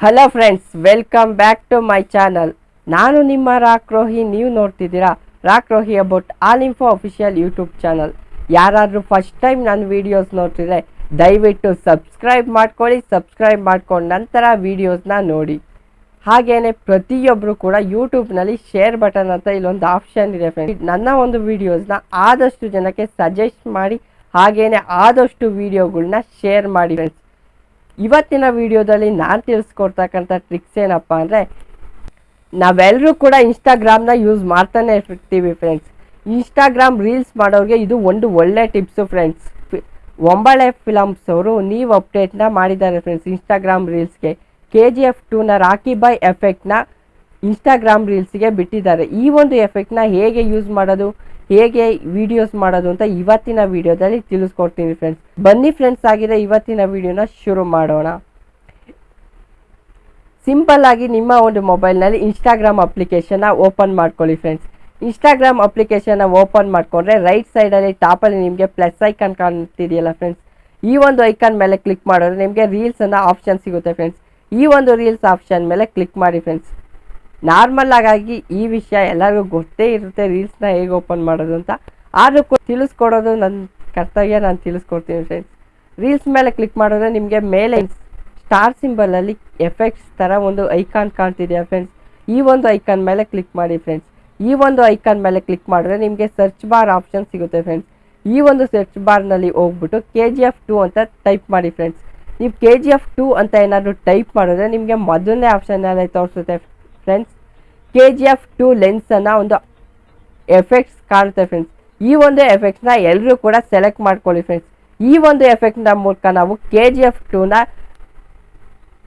Hello friends welcome back to my channel ನಾನು ನಿಮ್ಮ Rock Rohi ನೀವು ನೋಡ್ತಿದ್ದೀರಾ Rock Rohi about all info official YouTube channel ಯಾರಾದರೂ first time ನನ್ನ ವೀಡಿಯೋಸ್ ನೋಡ್ತಿದ್ರೆ ದಯವಿಟ್ಟು ಸಬ್ಸ್ಕ್ರೈಬ್ ಮಾಡ್ಕೊಳ್ಳಿ ಸಬ್ಸ್ಕ್ರೈಬ್ ಮಾಡ್ಕೊಂಡು ನಂತರ ವೀಡಿಯೋಸ್ನ ನೋಡಿ. ಹಾಗೆಯೇ ಪ್ರತಿಯೊಬ್ಬರು ಕೂಡ ಯೂಟ್ಯೂಬ್ನಲ್ಲಿ ಶೇರ್ ಬಟನ್ ಅಂತ ಇಲ್ಲೊಂದು ಆಪ್ಷನ್ ಇದೆ ಫ್ರೆಂಡ್ಸ್ ನನ್ನ ಒಂದು ವೀಡಿಯೋಸ್ನ ಆದಷ್ಟು ಜನಕ್ಕೆ ಸಜೆಸ್ಟ್ ಮಾಡಿ, ಹಾಗೇನೆ ಆದಷ್ಟು ವೀಡಿಯೋಗಳನ್ನ ಶೇರ್ ಮಾಡಿ ಫ್ರೆಂಡ್ಸ್ ಇವತ್ತಿನ ವಿಡಿಯೋದಲ್ಲಿ ನಾನು ತಿಳಿಸ್ಕೊಡ್ತಕ್ಕಂಥ ಟ್ರಿಕ್ಸ್ ಏನಪ್ಪ ಅಂದರೆ ನಾವೆಲ್ಲರೂ ಕೂಡ ಇನ್ಸ್ಟಾಗ್ರಾಮ್ನ ಯೂಸ್ ಮಾಡ್ತಾನೆ ಇರ್ತೀವಿ ಫ್ರೆಂಡ್ಸ್ ಇನ್ಸ್ಟಾಗ್ರಾಮ್ ರೀಲ್ಸ್ ಮಾಡೋರಿಗೆ ಇದು ಒಂದು ಒಳ್ಳೆ ಟಿಪ್ಸು ಫ್ರೆಂಡ್ಸ್ ಒಂಬಳೆ ಫಿಲಮ್ಸ್ ಅವರು ನೀವು ಅಪ್ಡೇಟ್ನ ಮಾಡಿದ್ದಾರೆ ಫ್ರೆಂಡ್ಸ್ ಇನ್ಸ್ಟಾಗ್ರಾಮ್ ರೀಲ್ಸ್ಗೆ ಕೆ ಜಿ ಎಫ್ ಟೂನ ರಾಕಿ ಬೈ ಎಫೆಕ್ಟ್ನ ಇನ್ಸ್ಟಾಗ್ರಾಮ್ ರೀಲ್ಸ್ಗೆ ಬಿಟ್ಟಿದ್ದಾರೆ. ಈ ಒಂದು ಎಫೆಕ್ಟ್ನ ಹೇಗೆ ಯೂಸ್ ಮಾಡೋದು? ಹೇಗೆ ವಿಡಿಯೋಸ್ ಮಾಡೋದು ಅಂತ ಇವತ್ತಿನ ವಿಡಿಯೋದಲ್ಲಿ ತಿಳಿಸ್ಕೊಡ್ತೀನಿ ಫ್ರೆಂಡ್ಸ್ ಬನ್ನಿ ಫ್ರೆಂಡ್ಸ್ ಆಗಿದೆ ಇವತ್ತಿನ ವಿಡಿಯೋನ ಶುರು ಮಾಡೋಣ. ಸಿಂಪಲ್ ಆಗಿ ನಿಮ್ಮ ಒಂದು ಮೊಬೈಲ್ನಲ್ಲಿ ಇನ್ಸ್ಟಾಗ್ರಾಮ್ ಅಪ್ಲಿಕೇಶನ್ನ ಓಪನ್ ಮಾಡ್ಕೊಳ್ಳಿ ಫ್ರೆಂಡ್ಸ್ ಇನ್ಸ್ಟಾಗ್ರಾಮ್ ಅಪ್ಲಿಕೇಶನ್ನ ಓಪನ್ ಮಾಡಿಕೊಂಡ್ರೆ ರೈಟ್ ಸೈಡಲ್ಲಿ ಟಾಪಲ್ಲಿ ನಿಮಗೆ ಪ್ಲಸ್ ಐಕಾನ್ ಕಾಣ್ತಿದೆಯಲ್ಲ ಫ್ರೆಂಡ್ಸ್ ಈ ಒಂದು ಐಕಾನ್ ಮೇಲೆ ಕ್ಲಿಕ್ ಮಾಡಿದ್ರೆ ನಿಮಗೆ ರೀಲ್ಸನ್ನು ಆಪ್ಷನ್ ಸಿಗುತ್ತೆ ಫ್ರೆಂಡ್ಸ್ ಈ ಒಂದು ರೀಲ್ಸ್ ಆಪ್ಷನ್ ಮೇಲೆ ಕ್ಲಿಕ್ ಮಾಡಿ ಫ್ರೆಂಡ್ಸ್ ನಾರ್ಮಲ್ ಆಗಿ ಈ ವಿಷಯ ಎಲ್ಲರಿಗೂ ಗೊತ್ತೇ ಇರುತ್ತೆ ರೀಲ್ಸ್ನ ಹೇಗೆ ಓಪನ್ ಮಾಡೋದು ಅಂತ. ಆದರೂ ಕೂಡ ತಿಳಿಸ್ಕೊಡೋದು ನನ್ನ ಕರ್ತವ್ಯ, ನಾನು ತಿಳಿಸ್ಕೊಡ್ತೀನಿ ಫ್ರೆಂಡ್ಸ್ ರೀಲ್ಸ್ ಮೇಲೆ ಕ್ಲಿಕ್ ಮಾಡಿದ್ರೆ ನಿಮಗೆ ಮೇಲೆ ಸ್ಟಾರ್ ಸಿಂಬಲಲ್ಲಿ ಎಫೆಕ್ಟ್ಸ್ ಥರ ಒಂದು ಐಕಾನ್ ಕಾಣ್ತಿದೆಯಾ ಫ್ರೆಂಡ್ಸ್ ಈ ಒಂದು ಐಕಾನ್ ಮೇಲೆ ಕ್ಲಿಕ್ ಮಾಡಿ ಫ್ರೆಂಡ್ಸ್ ಈ ಒಂದು ಐಕಾನ್ ಮೇಲೆ ಕ್ಲಿಕ್ ಮಾಡಿದ್ರೆ ನಿಮಗೆ ಸರ್ಚ್ ಬಾರ್ ಆಪ್ಷನ್ ಸಿಗುತ್ತೆ ಫ್ರೆಂಡ್ಸ್ ಈ ಒಂದು ಸರ್ಚ್ ಬಾರ್ನಲ್ಲಿ ಹೋಗ್ಬಿಟ್ಟು ಕೆ ಜಿ ಎಫ್ ಟು ಅಂತ ಟೈಪ್ ಮಾಡಿ ಫ್ರೆಂಡ್ಸ್ ನೀವು ಕೆ ಜಿ ಎಫ್ ಟು ಅಂತ ಏನಾದರೂ ಟೈಪ್ ಮಾಡಿದ್ರೆ ನಿಮಗೆ ಮೊದಲನೇ ಆಪ್ಷನಲ್ಲಿ ತೋರಿಸುತ್ತೆ friends K G F two ಲೆನ್ಸನ್ನು ಒಂದು ಎಫೆಕ್ಟ್ಸ್ ಕಾಣುತ್ತೆ ಫ್ರೆಂಡ್ಸ್ ಈ ಒಂದು ಎಫೆಕ್ಟ್ಸ್ನ ಎಲ್ಲರೂ ಕೂಡ ಸೆಲೆಕ್ಟ್ ಮಾಡ್ಕೊಳ್ಳಿ ಫ್ರೆಂಡ್ಸ್ ಈ ಒಂದು ಎಫೆಕ್ಟ್ನ ಮೂಲಕ ನಾವು ಕೆ ಜಿ ಎಫ್ ಟೂನ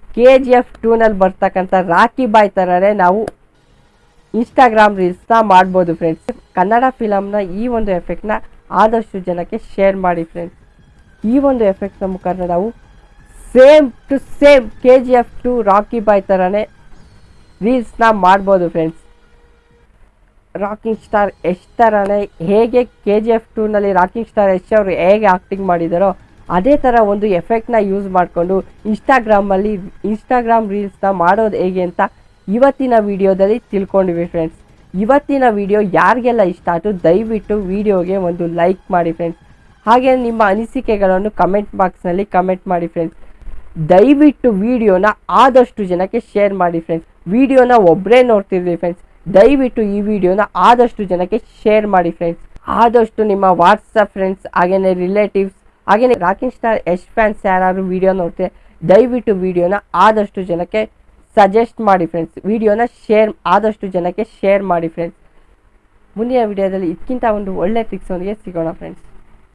ಕೆ ಜಿ ಎಫ್ ಟೂನಲ್ಲಿ ಬರ್ತಕ್ಕಂಥ ರಾಕಿ ಬಾಯ್ ಥರನೇ ನಾವು ಇನ್ಸ್ಟಾಗ್ರಾಮ್ ರೀಲ್ಸ್ನ ಮಾಡ್ಬೋದು ಫ್ರೆಂಡ್ಸ್ ಕನ್ನಡ ಫಿಲಮ್ನ ಈ ಒಂದು ಎಫೆಕ್ಟ್ನ ಆದಷ್ಟು ಜನಕ್ಕೆ ಶೇರ್ ಮಾಡಿ ಫ್ರೆಂಡ್ಸ್ ಈ ಒಂದು ಎಫೆಕ್ಟ್ನ ಮುಖಾಂತರ ನಾವು same to same K G F two Rocky Bhai ಥರನೇ ರೀಲ್ಸ್ನ ಮಾಡ್ಬೋದು ಫ್ರೆಂಡ್ಸ್ ರಾಕಿಂಗ್ ಸ್ಟಾರ್ ಯಶ್ ಥರನೇ ಹೇಗೆ ಕೆ ಜಿ ಎಫ್ ಟೂನಲ್ಲಿ ರಾಕಿಂಗ್ ಸ್ಟಾರ್ ಯಶ್ ಅವರು ಹೇಗೆ ಆ್ಯಕ್ಟಿಂಗ್ ಮಾಡಿದಾರೋ, ಅದೇ ಥರ ಒಂದು ಎಫೆಕ್ಟ್ನ ಯೂಸ್ ಮಾಡಿಕೊಂಡು ಇನ್ಸ್ಟಾಗ್ರಾಮಲ್ಲಿ ಇನ್ಸ್ಟಾಗ್ರಾಮ್ ರೀಲ್ಸ್ನ ಮಾಡೋದು ಹೇಗೆ ಅಂತ ಇವತ್ತಿನ ವಿಡಿಯೋದಲ್ಲಿ ತಿಳ್ಕೊಂಡಿವಿ ಫ್ರೆಂಡ್ಸ್ ಇವತ್ತಿನ ವಿಡಿಯೋ ಯಾರಿಗೆಲ್ಲ ಇಷ್ಟ ಆಯಿತು, ದಯವಿಟ್ಟು ವಿಡಿಯೋಗೆ ಒಂದು ಲೈಕ್ ಮಾಡಿ ಫ್ರೆಂಡ್ಸ್ ಹಾಗೆ ನಿಮ್ಮ ಅನಿಸಿಕೆಗಳನ್ನು ಕಮೆಂಟ್ ಬಾಕ್ಸ್ನಲ್ಲಿ ಕಮೆಂಟ್ ಮಾಡಿ ಫ್ರೆಂಡ್ಸ್ ದಯವಿಟ್ಟು ವಿಡಿಯೋನ ಆದಷ್ಟು ಜನಕ್ಕೆ ಶೇರ್ ಮಾಡಿ ಫ್ರೆಂಡ್ಸ್ ವಿಡಿಯೋನ ಒಬ್ಬರೇ ನೋಡ್ತಿದ್ವಿ ಫ್ರೆಂಡ್ಸ್ ದಯವಿಟ್ಟು ಈ ವಿಡಿಯೋನ ಆದಷ್ಟು ಜನಕ್ಕೆ ಶೇರ್ ಮಾಡಿ ಫ್ರೆಂಡ್ಸ್ ಆದಷ್ಟು ನಿಮ್ಮ ವಾಟ್ಸಪ್ ಫ್ರೆಂಡ್ಸ್ ಹಾಗೆಯೇ ರಿಲೇಟಿವ್ಸ್ ಹಾಗೆಯೇ ರಾಕಿಂಗ್ ಸ್ಟಾರ್ ಯಶ್ ಫ್ಯಾನ್ಸ್ ಯಾರು ವಿಡಿಯೋ ನೋಡ್ತಾರೆ ದಯವಿಟ್ಟು ವಿಡಿಯೋನ ಆದಷ್ಟು ಜನಕ್ಕೆ ಸಜೆಸ್ಟ್ ಮಾಡಿ ಫ್ರೆಂಡ್ಸ್ ವಿಡಿಯೋನ ಶೇರ್, ಆದಷ್ಟು ಜನಕ್ಕೆ ಶೇರ್ ಮಾಡಿ ಫ್ರೆಂಡ್ಸ್ ಮುಂದಿನ ವಿಡಿಯೋದಲ್ಲಿ ಇದಕ್ಕಿಂತ ಒಂದು ಒಳ್ಳೆ ಟ್ರಿಕ್ಸ್ ಒಂದಿಗೆ ಸಿಗೋಣ ಫ್ರೆಂಡ್ಸ್